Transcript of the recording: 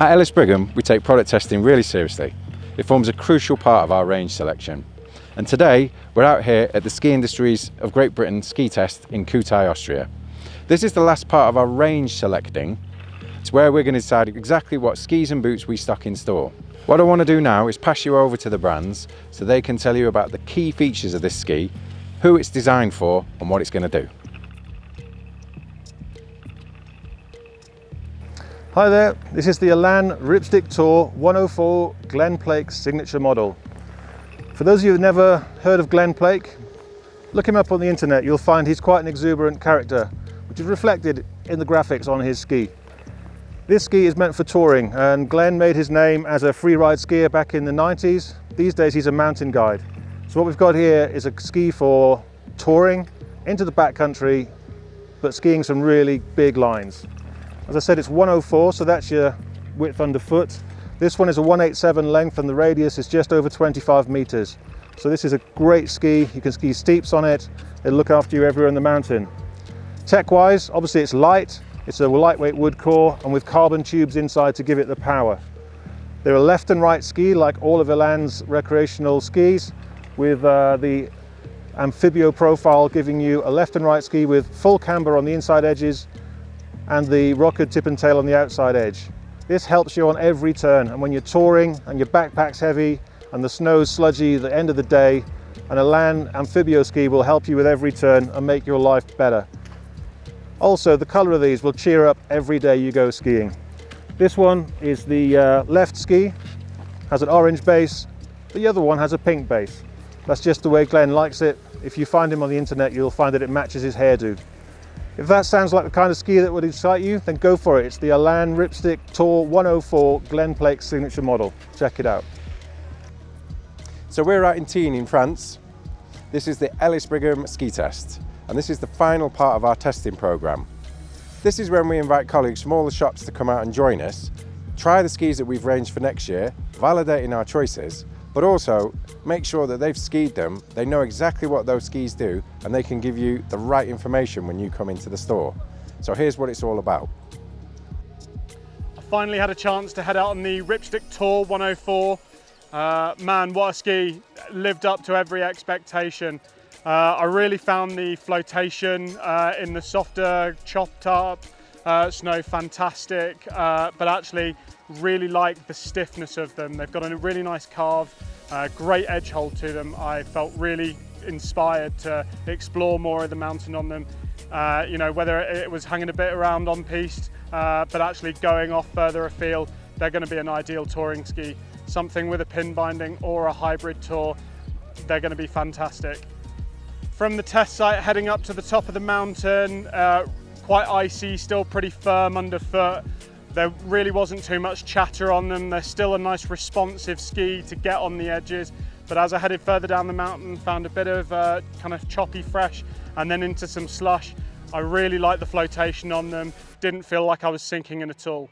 At Ellis Brigham, we take product testing really seriously. It forms a crucial part of our range selection. And today, we're out here at the Ski Industries of Great Britain ski test in Kühtai, Austria. This is the last part of our range selecting. It's where we're going to decide exactly what skis and boots we stock in store. What I want to do now is pass you over to the brands so they can tell you about the key features of this ski, who it's designed for and what it's going to do. Hi there, this is the Elan Ripstick Tour 104 Glen Plake signature model. For those of you who've never heard of Glen Plake, look him up on the internet, you'll find he's quite an exuberant character, which is reflected in the graphics on his ski. This ski is meant for touring and Glen made his name as a free ride skier back in the 90s. These days he's a mountain guide. So what we've got here is a ski for touring into the backcountry, but skiing some really big lines. As I said, it's 104, so that's your width underfoot. This one is a 187 length and the radius is just over 25 meters. So this is a great ski. You can ski steeps on it. It'll look after you everywhere in the mountain. Tech-wise, obviously it's light. It's a lightweight wood core and with carbon tubes inside to give it the power. They're a left and right ski like all of Elan's recreational skis with uh, the amphibio profile giving you a left and right ski with full camber on the inside edges and the rocker tip and tail on the outside edge. This helps you on every turn and when you're touring and your backpack's heavy and the snow's sludgy at the end of the day, an Elan amphibio ski will help you with every turn and make your life better. Also, the colour of these will cheer up every day you go skiing. This one is the uh, left ski, has an orange base, the other one has a pink base. That's just the way Glen likes it. If you find him on the internet, you'll find that it matches his hairdo. If that sounds like the kind of ski that would excite you, then go for it. It's the Elan Ripstick Tour 104 Glen Plake signature model. Check it out. So we're out in Tignes in France. This is the Ellis Brigham ski test, and this is the final part of our testing program. This is when we invite colleagues from all the shops to come out and join us, try the skis that we've ranged for next year, validating our choices, but also make sure that they've skied them, they know exactly what those skis do, and they can give you the right information when you come into the store. So here's what it's all about. I finally had a chance to head out on the Ripstick Tour 104. Uh, man, what a ski, lived up to every expectation. Uh, I really found the flotation uh, in the softer chopped up uh, snow fantastic, uh, but actually really like the stiffness of them. They've got a really nice carve, uh, great edge hold to them. I felt really inspired to explore more of the mountain on them. Uh, you know, whether it was hanging a bit around on piste, uh, but actually going off further afield, they're going to be an ideal touring ski. Something with a pin binding or a hybrid tour, they're going to be fantastic. From the test site heading up to the top of the mountain, uh, quite icy, still pretty firm underfoot. There really wasn't too much chatter on them. They're still a nice responsive ski to get on the edges. But as I headed further down the mountain, found a bit of uh, kind of choppy fresh and then into some slush. I really liked the flotation on them. Didn't feel like I was sinking in at all.